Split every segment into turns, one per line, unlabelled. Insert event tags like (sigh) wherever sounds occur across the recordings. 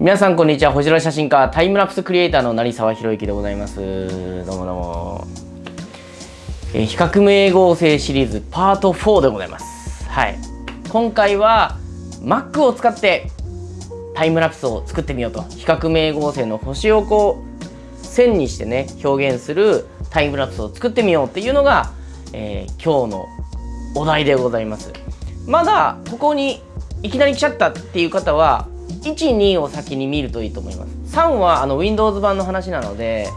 皆さんこんにちは。星空写真家タイムラプスクリエイターの成沢宏之でございます。どうもどうも、えー、比較名合成シリーズパート4でございます。はい。今回は Mac を使ってタイムラプスを作ってみようと。比較名合成の星をこう線にしてね表現するタイムラプスを作ってみようっていうのが、えー、今日のお題でございます。まだここにいきなり来ちゃったっていう方は12を先に見るといいと思います。3はあの Windows 版の話なので、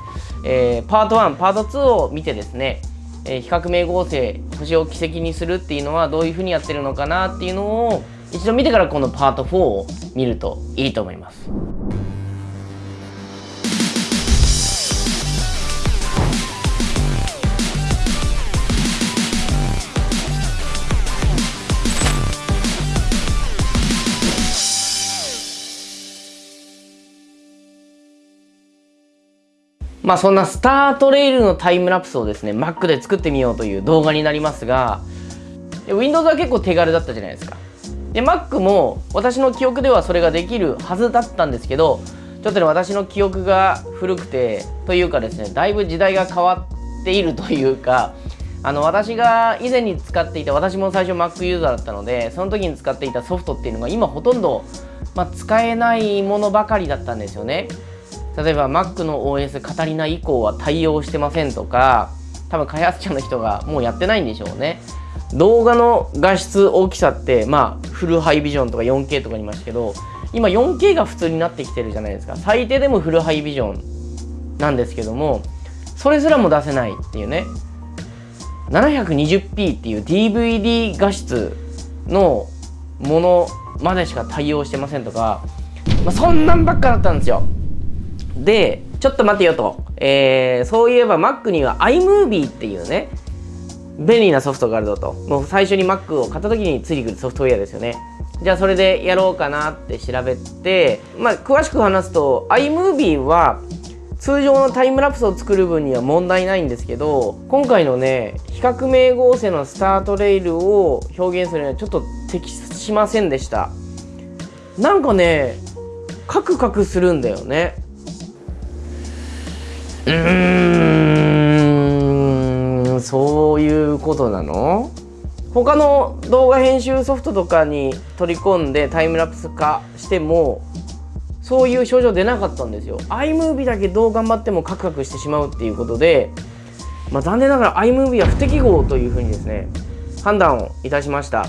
えー、パート1パート2を見てですね、えー、比較名合成星を軌跡にするっていうのはどういうふうにやってるのかなっていうのを一度見てからこのパート4を見るといいと思います。まあそんなスタートレールのタイムラプスをですね Mac で作ってみようという動画になりますが Windows は結構手軽だったじゃないですか。で Mac も私の記憶ではそれができるはずだったんですけどちょっとね私の記憶が古くてというかですねだいぶ時代が変わっているというかあの私が以前に使っていた私も最初 Mac ユーザーだったのでその時に使っていたソフトっていうのが今ほとんど、まあ、使えないものばかりだったんですよね。例えば Mac の OS カタリナ以降は対応してませんとか多分開発者の人がもうやってないんでしょうね。動画の画質大きさってまあフルハイビジョンとか 4K とかにいましたけど今 4K が普通になってきてるじゃないですか。最低でもフルハイビジョンなんですけどもそれすらも出せないっていうね。720p っていう DVD 画質のものまでしか対応してませんとか、まあ、そんなんばっかだったんですよ。で、ちょっと待てよと。えー、そういえば Mac には iMovie っていうね、便利なソフトがあるぞと。もう最初に Mac を買った時についてくるソフトウェアですよね。じゃあそれでやろうかなって調べて、まあ詳しく話すと iMovie は通常のタイムラプスを作る分には問題ないんですけど今回のね比較名合成のスタートレイルを表現するにはちょっと適しませんでしたなんかねカクカクするんだよねうーんそういうことなの？他の動画編集ソフトとかに取り込んでタイムラプス化してもそういう症状出なかったんですよ。iMovie だけどう頑張ってもカクカクしてしまうっていうことで、まあ、残念ながら iMovie は不適合というふうにですね判断をいたしました、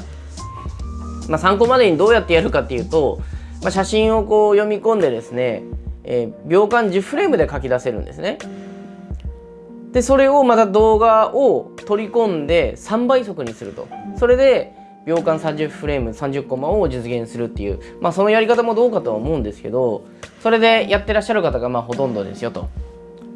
まあ、参考までにどうやってやるかっていうと、まあ、写真をこう読み込んでですねえー、秒間10フレームで書き出せるんですね。でそれをまた動画を取り込んで3倍速にするとそれで秒間30フレーム30コマを実現するっていうまあそのやり方もどうかとは思うんですけどそれでやってらっしゃる方がまあほとんどですよと。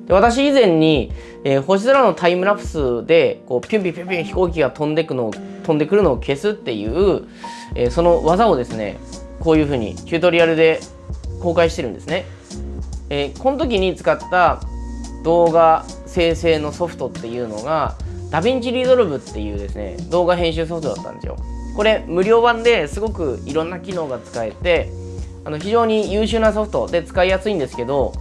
で私以前に、えー、星空のタイムラプスでこうピュンピュンピュンピュン飛行機が飛んでくの飛んでくるのを消すっていう、えー、その技をですねこういうふうにチュートリアルで公開してるんですね。えー、この時に使った動画生成のソフトっていうのが DaVinci Resolve っていうですね動画編集ソフトだったんですよ。これ無料版ですごくいろんな機能が使えてあの非常に優秀なソフトで使いやすいんですけど、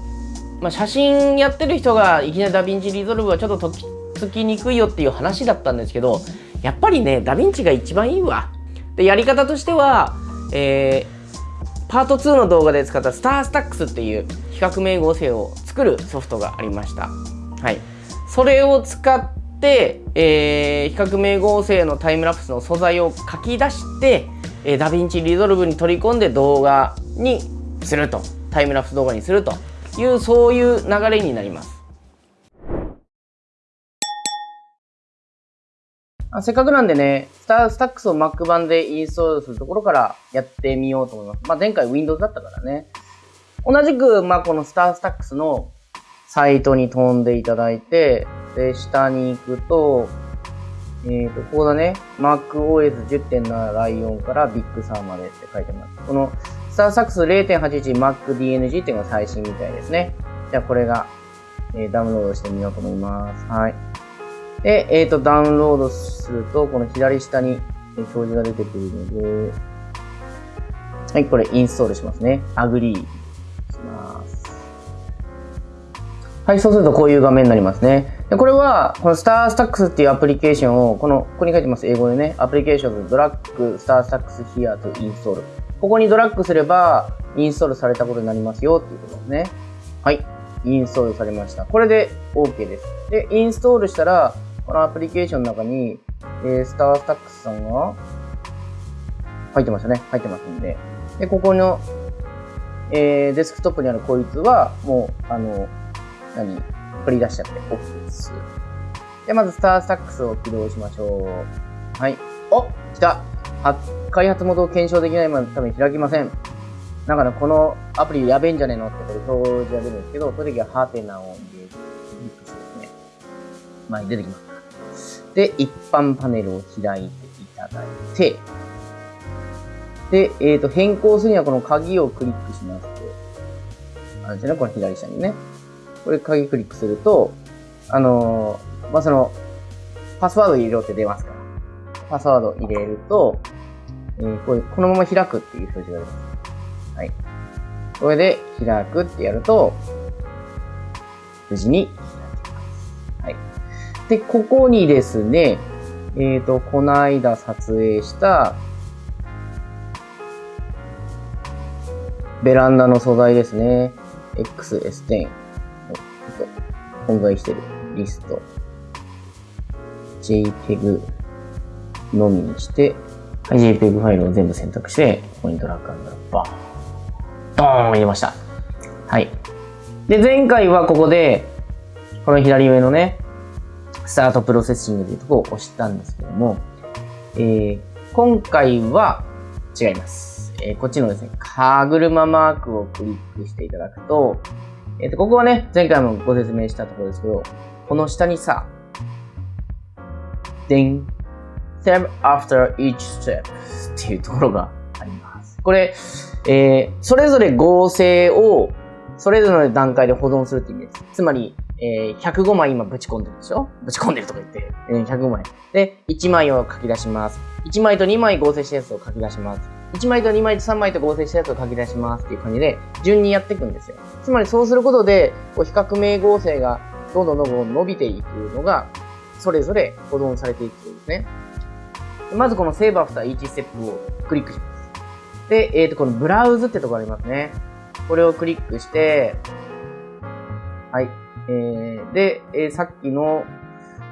まあ、写真やってる人がいきなり DaVinci Resolve はちょっととっつきにくいよっていう話だったんですけどやっぱりねダヴィンチが一番いいわ。でやり方としては、えーパート2の動画で使った StarStax っていう比較明合成を作るソフトがありました。はい。それを使って、えー、比較明合成のタイムラプスの素材を書き出して、えー、 DaVinci Resolve に取り込んで動画にすると。タイムラプス動画にするという、そういう流れになります。あせっかくなんでね、 StarStax を Mac 版でインストールするところからやってみようと思います。まあ、前回 Windows だったからね。同じく、まあ、この StarStax のサイトに飛んでいただいて、で、下に行くと、えっ、ー、と、ここだね。MacOS10.7 Lion から Big Sur までって書いてます。このStarStax 0.81 MacDNG っていうのが最新みたいですね。じゃあこれが、えー、ダウンロードしてみようと思います。はい。で、えっ、ー、と、ダウンロードすると、この左下に表示が出てくるので、はい、これインストールしますね。 agree します。はい、そうするとこういう画面になりますね。でこれは、この StarStax っていうアプリケーションを、この、ここに書いてます、英語でね、 Applications drag StarStax here to install。ここにドラッグすれば、インストールされたことになりますよっていうことですね。はい。インストールされました。これで OK です。で、インストールしたら、このアプリケーションの中に、えー、StarStax さんが入ってましたね。入ってますんで。で、ここの、えー、デスクトップにあるこいつは、もう、あの、何？取り出しちゃって OK です。で、まず、スタースタックスを起動しましょう。はい。お来た開発元を検証できないまで多分開きません。だから、このアプリやべえんじゃねえのってこれ表示が出るんですけど、その時はハテナを入れて、クリックしてですね。前に出てきます。で、一般パネルを開いていただいて、で、えっ、ー、と、変更するにはこの鍵をクリックしますと、あれですね、この左下にね。これ鍵クリックすると、あのー、まあ、その、パスワード入れろって出ますから。パスワード入れると、えー、これ、このまま開くっていう表示が出ます。はい。これで開くってやると、無事に。で、ここにですね、えっ、ー、と、この間撮影した、ベランダの素材ですね。XS10。存在してるリスト、JPEG のみにして、はい、JPEG ファイルを全部選択して、ここにドラッグアンドバーン、ドーン入れました。はい。で、前回はここで、この左上のね、スタートプロセッシングというところを押したんですけども、えー、今回は違います。えー、こっちのですね、歯車マークをクリックしていただくと、えっ、ー、と、ここはね、前回もご説明したところですけど、この下にさ、でん、step after each step っていうところがあります。これ、えー、それぞれ合成をそれぞれの段階で保存するって意味です。つまり、えー、105枚今ぶち込んでるでしょぶち込んでるとか言って、えー、105枚。で、1枚を書き出します。1枚と2枚合成したやつを書き出します。1枚と2枚と3枚と合成したやつを書き出しますっていう感じで、順にやっていくんですよ。つまりそうすることで、こう比較名合成がどんどんどんどん伸びていくのが、それぞれ保存されていくんですね。まずこの Save After Each Step をクリックします。で、えっ、ー、と、このブラウズってとこありますね。これをクリックして、はい。えー、で、えー、さっきの、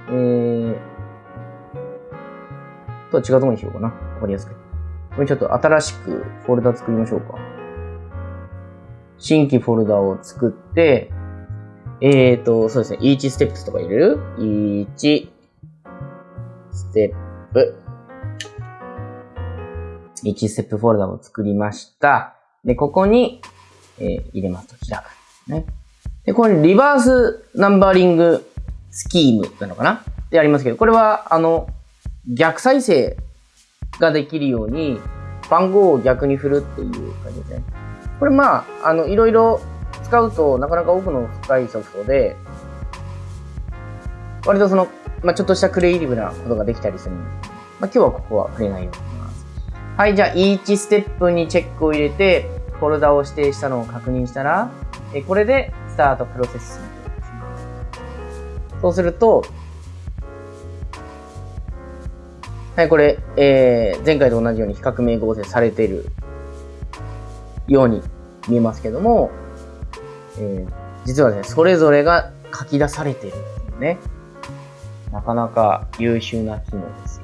えー、とは違うところにしようかな。わかりやすく。これちょっと新しくフォルダ作りましょうか。新規フォルダを作って、えっ、ー、と、そうですね、1ステップとか入れる ?1 ステップ。1ステップフォルダを作りました。で、ここに、えー、入れますと開く。ね。で、ここにリバースナンバリングスキームなのかな？でありますけど、これは、あの、逆再生ができるように、番号を逆に振るっていう感じですね。これまあ、あの、いろいろ使うとなかなか奥の深いソフトで、割とその、まあ、ちょっとしたクリエイティブなことができたりするんですけど、まあ、今日はここは触れないようにします。はい、じゃあ、1ステップにチェックを入れて、フォルダを指定したのを確認したら、えこれでタートプロセスそうすると、はい、これ、えー、前回と同じように比較名合成されているように見えますけども、えー、実はね、それぞれが書き出されているっていうね。なかなか優秀な機能です。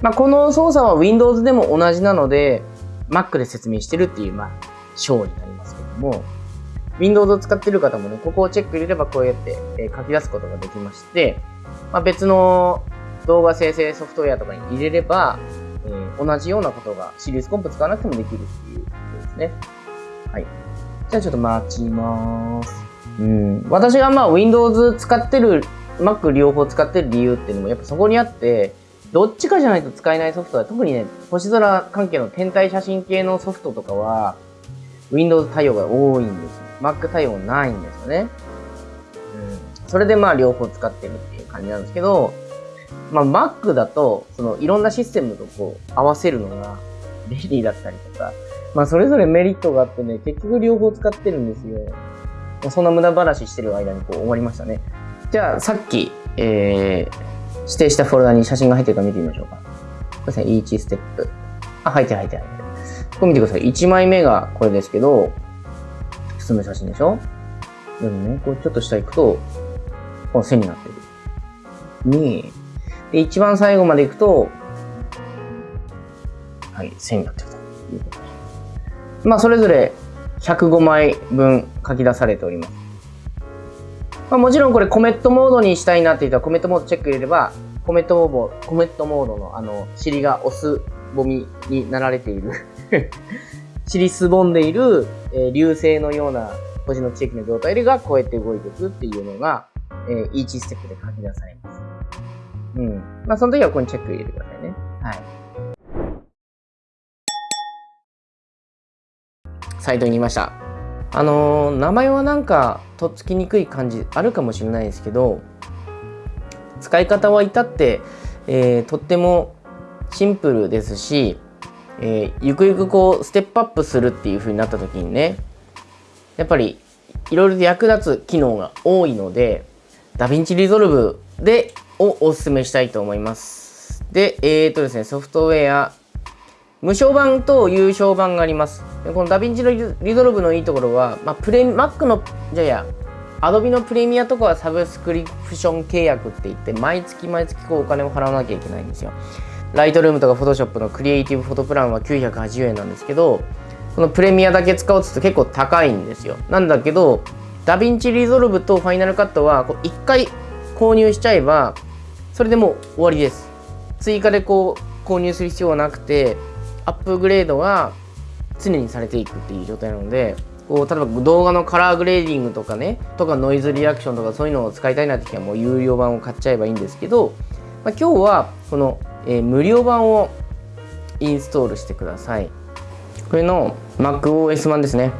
まあ、この操作は Windows でも同じなので、Mac で説明してるっていう、まあ、章になりますけども、Windows を使ってる方もね、ここをチェック入れればこうやって、え書き出すことができまして、まあ、別の動画生成ソフトウェアとかに入れれば、えー、同じようなことがシリーズコンプ使わなくてもできるっていうことですね。はい。じゃあちょっと待ちます。うん。私がまあ Windows 使ってる、Mac 両方使ってる理由っていうのもやっぱそこにあって、どっちかじゃないと使えないソフトは、特にね、星空関係の天体写真系のソフトとかは、Windows 対応が多いんです。Mac 対応ないんですよね。うん。それでまあ両方使ってるっていう感じなんですけど、まあ、Mac だと、そのいろんなシステムとこう合わせるのが便利だったりとか、まあ、それぞれメリットがあってね、結局両方使ってるんですよ。まあそんな無駄話してる間にこう終わりましたね。じゃあ、さっき、えー、指定したフォルダに写真が入ってるか見てみましょうか。これですね、1ステップ。あ、入ってる入ってる入ってる。これ見てください。1枚目がこれですけど、普通の写真でしょ？でもね、こうちょっと下行くと、この線になってる。に、で、一番最後まで行くと、はい、線になってるということです。まあ、それぞれ105枚分書き出されております。まあ、もちろんこれコメットモードにしたいなって言ったらコメットモードチェック入れれば、コメットモード、コメットモードのあの、尻が押すぼみになられている (laughs) 尻すぼんでいる、えー、流星のような星の地域の状態がこうやって動いていくっていうのが、えー、1ステップで書き出されます。うん。まあ、その時はここにチェック入れてくださいね。はい。サイトにいました。あのー、名前はなんかとっつきにくい感じあるかもしれないですけど使い方は至って、えー、とってもシンプルですし、えー、ゆくゆくこうステップアップするっていう風になった時にねやっぱりいろいろと役立つ機能が多いのでDaVinci Resolve でをお勧めしたいと思います。で、えっ、ー、とですね、ソフトウェア無償版と有償版があります。でこのダヴィンチの Resolve のいいところは、まあ、プレ Mac の、じゃや、Adobe のプレミアとかはサブスクリプション契約って言って、毎月毎月こうお金を払わなきゃいけないんですよ。 Lightroom とか Photoshop のクリエイティブフォトプランは980円なんですけど、このプレミアだけ使おうとすると結構高いんですよ。なんだけど、DaVinci Resolve と Final Cut はこう1回購入しちゃえば、それでもう終わりです。追加でこう購入する必要はなくて、アップグレードが常にされていくっていう状態なので、こう例えば動画のカラーグレーディングとかね、とかノイズリダクションとかそういうのを使いたいなって時はもう有料版を買っちゃえばいいんですけど、まあ、今日はこの、えー、無料版をインストールしてください。これの MacOS 版ですね。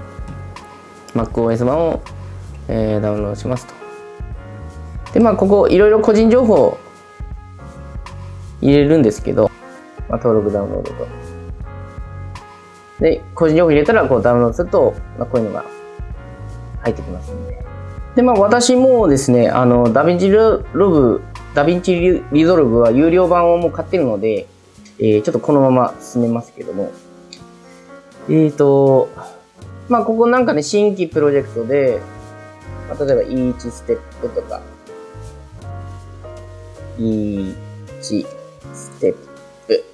MacOS 版を、えー、ダウンロードしますと。で、まあ、ここいろいろ個人情報入れるんですけど、まあ、登録ダウンロードと。で、個人情報入れたらこうダウンロードすると、まあ、こういうのが入ってきますんで。で、まあ私もですね、あの、ダヴィンチロブ、 DaVinci Resolve は有料版をもう買ってるので、えー、ちょっとこのまま進めますけども。えーと、まあここなんかね、新規プロジェクトで、まあ、例えば E1 ステップとか、E1 ステップ、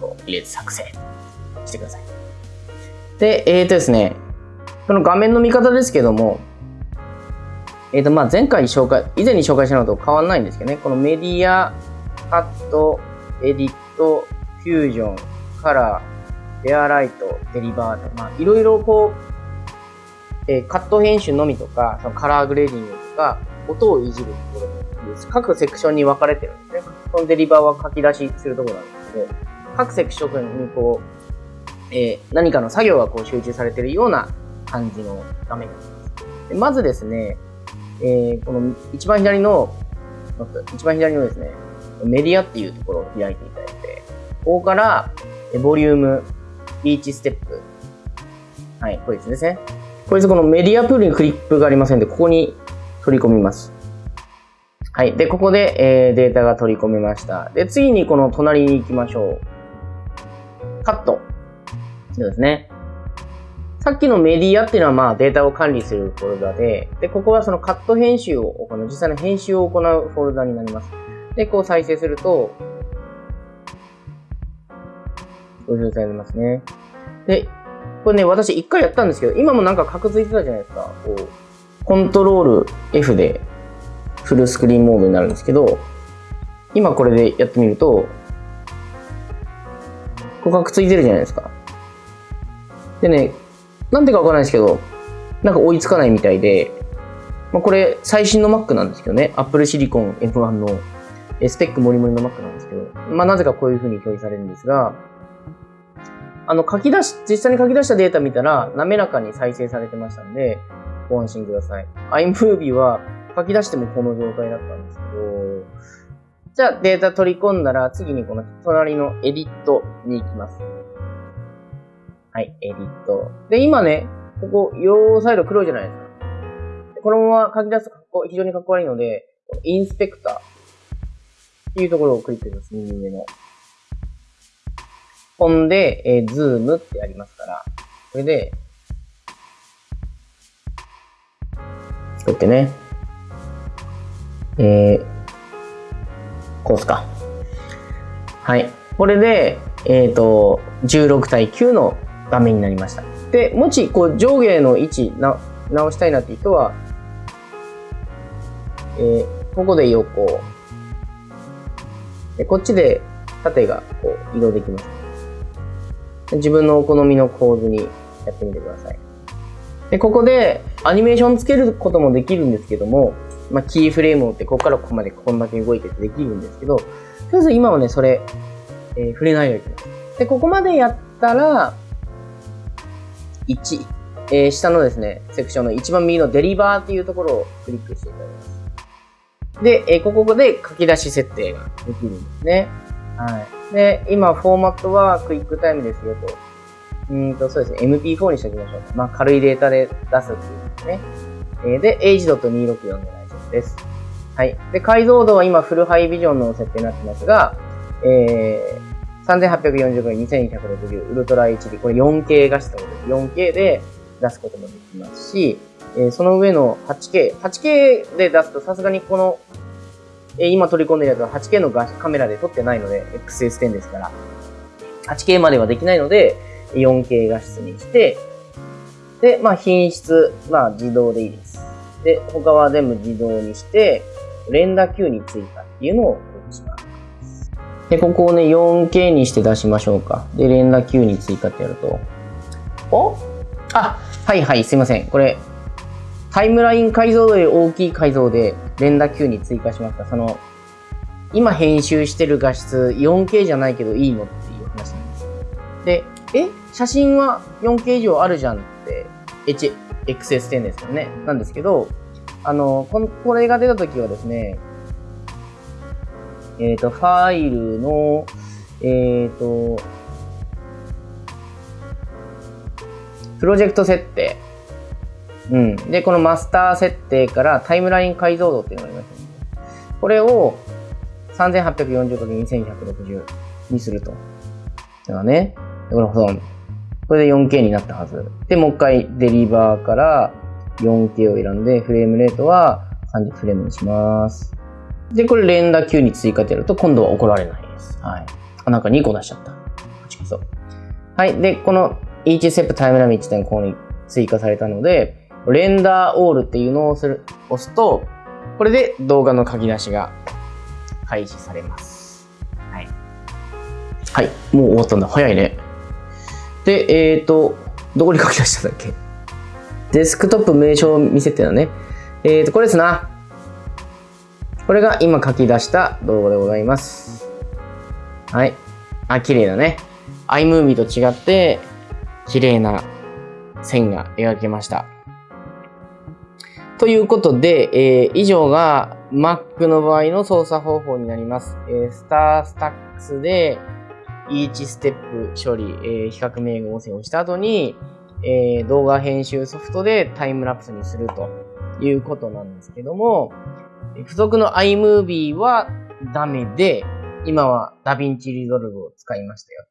こう入れて作成してください。で、えっ、ー、とですね、この画面の見方ですけども、えっ、ー、と、まあ、前回紹介、以前に紹介したのと変わらないんですけどね、このメディア、カット、エディット、フュージョン、カラー、レアライト、デリバーと、まあ、いろいろこう、えー、カット編集のみとか、そのカラーグレーディングとか、音をいじるところです。各セクションに分かれてるんですね。このデリバーは書き出しするところなんですけど、各セクションにこう、えー、何かの作業がこう集中されているような感じの画面になります。でまずですね、えー、この一番左の、一番左のですね、メディアっていうところを開いていただいて、ここから、ボリューム、リーチステップ。はい、これですね。これこのメディアプールにクリップがありませんで、ここに取り込みます。はい。で、ここで、えー、データが取り込めました。で、次にこの隣に行きましょう。カット。そうですね。さっきのメディアっていうのはまあデータを管理するフォルダで、で、ここはそのカット編集を行う、実際の編集を行うフォルダになります。で、こう再生すると、こういう状態になりますね。で、これね、私一回やったんですけど、今もなんかカクついてたじゃないですか。こう、コントロール F でフルスクリーンモードになるんですけど、今これでやってみると、ここがくっついてるじゃないですか。でね、なんでかわからないですけど、なんか追いつかないみたいで、まあ、これ最新の Mac なんですけどね、Apple Silicon M1 のスペックモリモリの Mac なんですけど、まあなぜかこういう風に表示されるんですが、あの書き出し、実際に書き出したデータ見たら滑らかに再生されてましたんで、ご安心ください。iMovie は書き出してもこの状態だったんですけど、じゃあデータ取り込んだら次にこの隣のエディットに行きます。はい、エディット。で、今ね、ここ、両サイド黒いじゃないですか。このまま書き出すと非常にかっこ悪いので、インスペクターっていうところをクリックします。右上の。ほんで、えー、ズームってありますから、これで、こうやってね、えー、こうすか。はい。これで、えっ、ー、と、16対9の画面になりました。で、もし、こう、上下の位置な、直したいなって人は、えー、ここで横。で、こっちで縦がこう移動できます。自分のお好みの構図にやってみてください。で、ここでアニメーションつけることもできるんですけども、まあ、キーフレームを打って、ここからここまでこんだけ動いててできるんですけど、とりあえず今はね、それ、えー、触れないように。で、ここまでやったら、1、えー、下のですね、セクションの一番右のデリバーっていうところをクリックしていただきます。で、えー、ここで書き出し設定ができるんですね。はい。で、今、フォーマットはクイックタイムですよと。うんと、そうですね、MP4 にしておきましょう。まあ、軽いデータで出すっていうですね。えー、で、H.264 で大丈夫です。はい。で、解像度は今、フルハイビジョンの設定になってますが、えー、3840x2260 ウルトラ HD、これ 4K 画質ということで、4K で出すこともできますし、えー、その上の 8K、8K で出すとさすがにこの、えー、今取り込んでるやつは 8K のカメラで撮ってないので、XS10 ですから、8K まではできないので、4K 画質にして、で、まあ品質、まあ自動でいいです。で、他は全部自動にして、連打 Q に追加っていうのをします。で、ここをね、4K にして出しましょうか。で、連打 Q に追加ってやると。お？あ、はいはい、すいません。これ、タイムライン解像度より大きい解像で連打 Q に追加しました。その、今編集してる画質 4K じゃないけどいいのっていう話なんです。で、え？写真は 4K 以上あるじゃんって、H、XS10 ですよね。なんですけど、あの、この、これが出た時はですね、えっ、ー、と、ファイルの、えっ、ー、と、プロジェクト設定。うん。で、このマスター設定からタイムライン解像度っていうのがあります、ね。これを 3840×2160 にすると。だからね。これ保存。これで 4K になったはず。で、もう一回デリバーから 4K を選んで、フレームレートは30フレームにします。で、これ連打 Q に追加ってやると今度は怒られないです。はい。あ、なんか2個出しちゃった。こっちこそ。はい。で、この each step タイムライン1.5に追加されたので、レンダーオールっていうのをする押すと、これで動画の書き出しが開始されます。はい。はい。もう終わったんだ。早いね。で、えっ、ー、と、どこに書き出したんだっけ？デスクトップ名称見せてたね。えっ、ー、と、これですな。これが今書き出した動画でございます。はい。あ、綺麗だね。iMovie と違って、綺麗な線が描けました。ということで、えー、以上が Mac の場合の操作方法になります。えー、スタースタックスで each ステップ処理、えー、比較名号音声をした後に、えー、動画編集ソフトでタイムラプスにするということなんですけども、付属の iMovie はダメで、今は DaVinci Resolve を使いましたよ。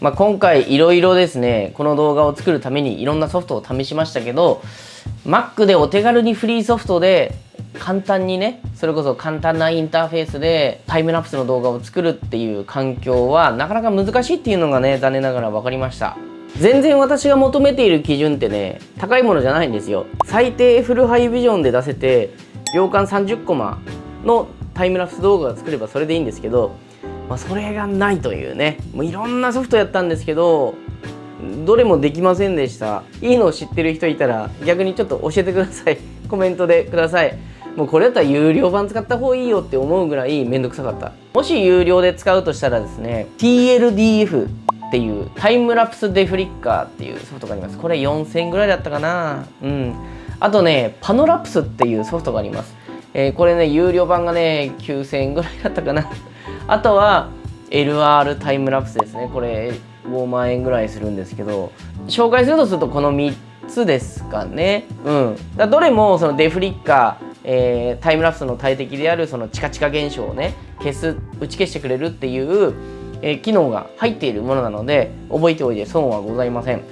まあ、今回いろいろですね、この動画を作るためにいろんなソフトを試しましたけど、Mac でお手軽にフリーソフトで簡単にね、それこそ簡単なインターフェースでタイムラプスの動画を作るっていう環境はなかなか難しいっていうのがね、残念ながら分かりました。全然私が求めている基準ってね、高いものじゃないんですよ。最低フルハイビジョンで出せて、秒間30コマのタイムラプス動画が作ればそれでいいんですけど、まあ、それがないというね。もういろんなソフトやったんですけどどれもできませんでした。いいのを知ってる人いたら逆にちょっと教えてください。(laughs) コメントでください。もうこれだったら有料版使った方がいいよって思うぐらいめんどくさかった。もし有料で使うとしたらですね TLDF っていうタイムラプスデフリッカーっていうソフトがあります。これ4000ぐらいだったかな。うん。あとねパノラプスっていうソフトがあります。えー、これね有料版がね9000円ぐらいだったかな。(laughs) あとは LR タイムラプスですね。これ5万円ぐらいするんですけど。紹介するとするとこの3つですかね。うん。だどれもそのデフリッカーえー、タイムラプスの大敵であるそのチカチカ現象をね消す打ち消してくれるっていう、え、機能が入っているものなので覚えておいて損はございません、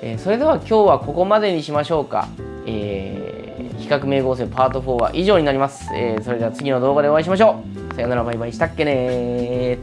えー、それでは今日はここまでにしましょうか、えー、比較名合成パート4は以上になります、えそれでは次の動画でお会いしましょう。さよならバイバイ。したっけね